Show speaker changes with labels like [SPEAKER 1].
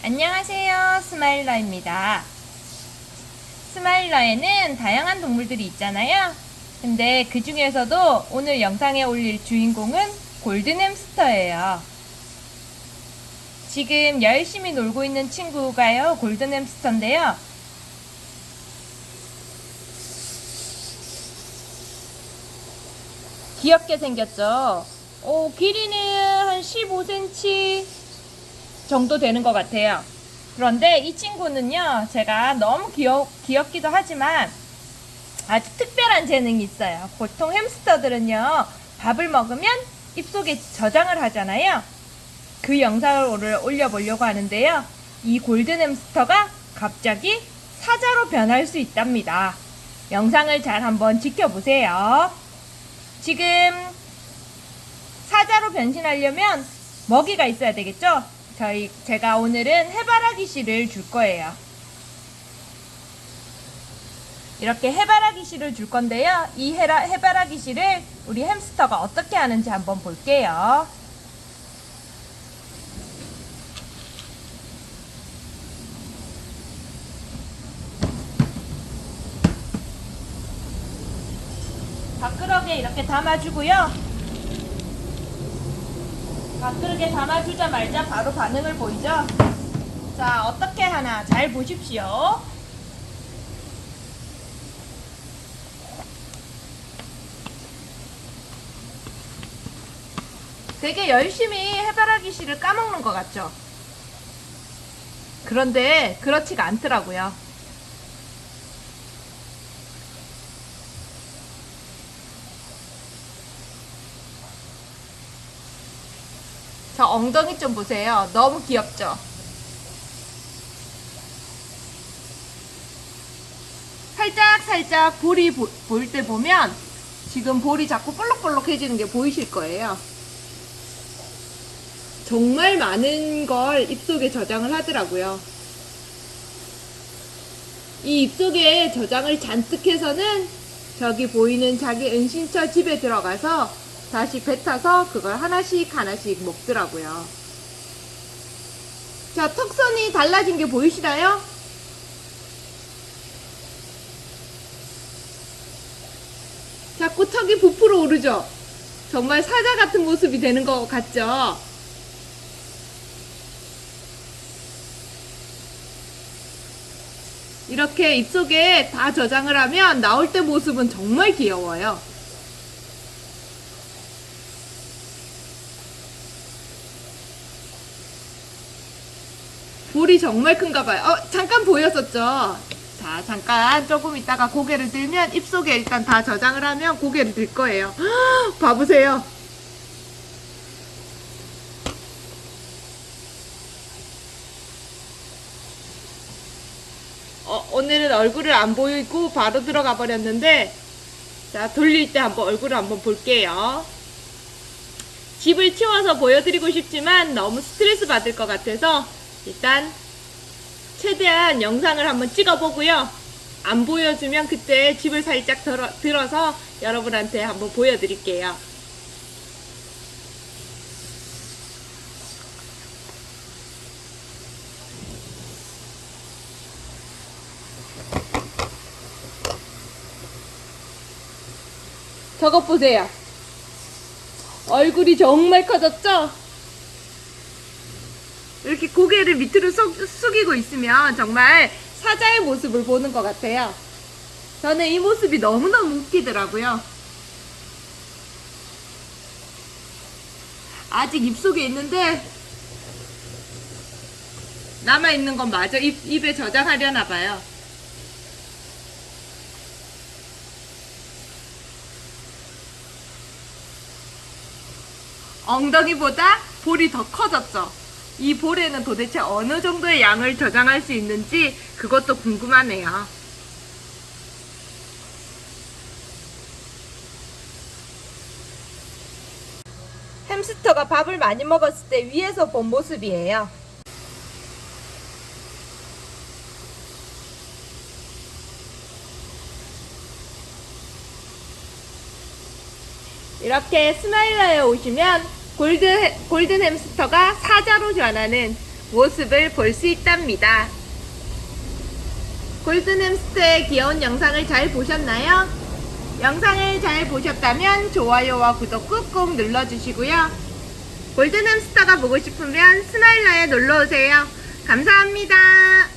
[SPEAKER 1] 안녕하세요. 스마일러입니다. 스마일러에는 다양한 동물들이 있잖아요. 근데 그 중에서도 오늘 영상에 올릴 주인공은 골든 햄스터예요. 지금 열심히 놀고 있는 친구가요, 골든 햄스터인데요. 귀엽게 생겼죠? 오, 길이는 한 15cm 정도 되는 것 같아요. 그런데 이 친구는요, 제가 너무 귀엽, 귀엽기도 하지만 아주 특별한 재능이 있어요. 보통 햄스터들은요, 밥을 먹으면 입속에 저장을 하잖아요. 그 영상을 올려보려고 하는데요. 이 골든 햄스터가 갑자기 사자로 변할 수 있답니다. 영상을 잘 한번 지켜보세요. 지금 사자로 변신하려면 먹이가 있어야 되겠죠? 저희 제가 오늘은 해바라기 씨를 줄 거예요. 이렇게 해바라기 씨를 줄 건데요. 이 해라, 해바라기 씨를 우리 햄스터가 어떻게 하는지 한번 볼게요. 밥그릇에 이렇게 담아주고요. 밥그릇에 담아주자마자 바로 반응을 보이죠? 자, 어떻게 하나 잘 보십시오. 되게 열심히 해바라기 씨를 까먹는 것 같죠? 그런데 그렇지가 않더라고요. 저 엉덩이 좀 보세요. 너무 귀엽죠? 살짝 살짝 볼이 보일 때 보면 지금 볼이 자꾸 볼록볼록해지는 게 보이실 거예요. 정말 많은 걸 입속에 저장을 하더라고요. 이 입속에 저장을 잔뜩 해서는 저기 보이는 자기 은신처 집에 들어가서 다시 뱉어서 그걸 하나씩 하나씩 먹더라고요. 자, 턱선이 달라진 게 보이시나요? 자꾸 턱이 부풀어 오르죠? 정말 사자 같은 모습이 되는 것 같죠? 이렇게 입속에 다 저장을 하면 나올 때 모습은 정말 귀여워요. 볼이 정말 큰가 봐요. 어, 잠깐 보였었죠? 자, 잠깐 조금 있다가 고개를 들면 입속에 일단 다 저장을 하면 고개를 들 거예요. 헉, 봐보세요. 어, 오늘은 얼굴을 안 보이고 바로 들어가 버렸는데 자 돌릴 때 한번 얼굴을 한번 볼게요 집을 치워서 보여드리고 싶지만 너무 스트레스 받을 것 같아서 일단 최대한 영상을 한번 찍어보고요 안 보여주면 그때 집을 살짝 들어, 들어서 여러분한테 한번 보여드릴게요 저것 보세요. 얼굴이 정말 커졌죠? 이렇게 고개를 밑으로 숙, 숙이고 있으면 정말 사자의 모습을 보는 것 같아요. 저는 이 모습이 너무너무 웃기더라고요. 아직 입속에 있는데 남아있는 건 마저 입, 입에 저장하려나 봐요. 엉덩이보다 볼이 더 커졌죠. 이 볼에는 도대체 어느 정도의 양을 저장할 수 있는지 그것도 궁금하네요. 햄스터가 밥을 많이 먹었을 때 위에서 본 모습이에요. 이렇게 스마일러에 오시면 골드, 골든 햄스터가 사자로 변하는 모습을 볼 수 있답니다. 골든 햄스터의 귀여운 영상을 잘 보셨나요? 영상을 잘 보셨다면 좋아요와 구독 꾹꾹 눌러주시고요. 골든 햄스터가 보고 싶으면 스마일러에 놀러오세요. 감사합니다.